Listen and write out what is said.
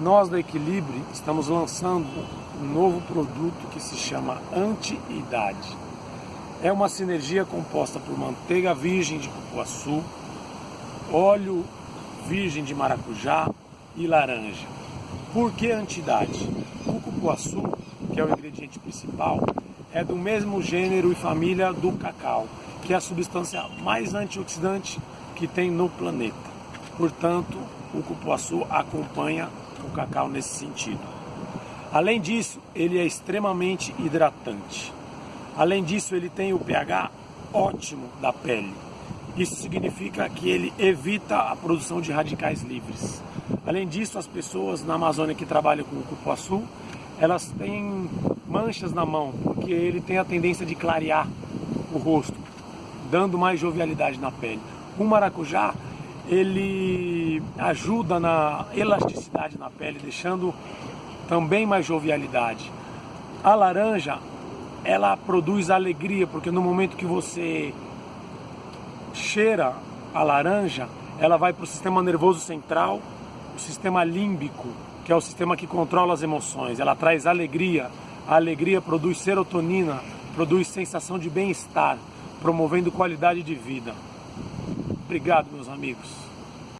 nós da Equilibre estamos lançando um novo produto que se chama Anti-Idade. É uma sinergia composta por manteiga virgem de cupuaçu, óleo virgem de maracujá e laranja. Por que anti-idade? O cupuaçu, que é o ingrediente principal, é do mesmo gênero e família do cacau, que é a substância mais antioxidante que tem no planeta. Portanto, o cupuaçu acompanha cacau nesse sentido. Além disso, ele é extremamente hidratante. Além disso, ele tem o pH ótimo da pele. Isso significa que ele evita a produção de radicais livres. Além disso, as pessoas na Amazônia que trabalham com o cupuaçu, elas têm manchas na mão, porque ele tem a tendência de clarear o rosto, dando mais jovialidade na pele. O maracujá, ele ajuda na elasticidade na pele, deixando também mais jovialidade. A laranja, ela produz alegria, porque no momento que você cheira a laranja, ela vai para o sistema nervoso central, o sistema límbico, que é o sistema que controla as emoções. Ela traz alegria, a alegria produz serotonina, produz sensação de bem-estar, promovendo qualidade de vida. Obrigado, meus amigos.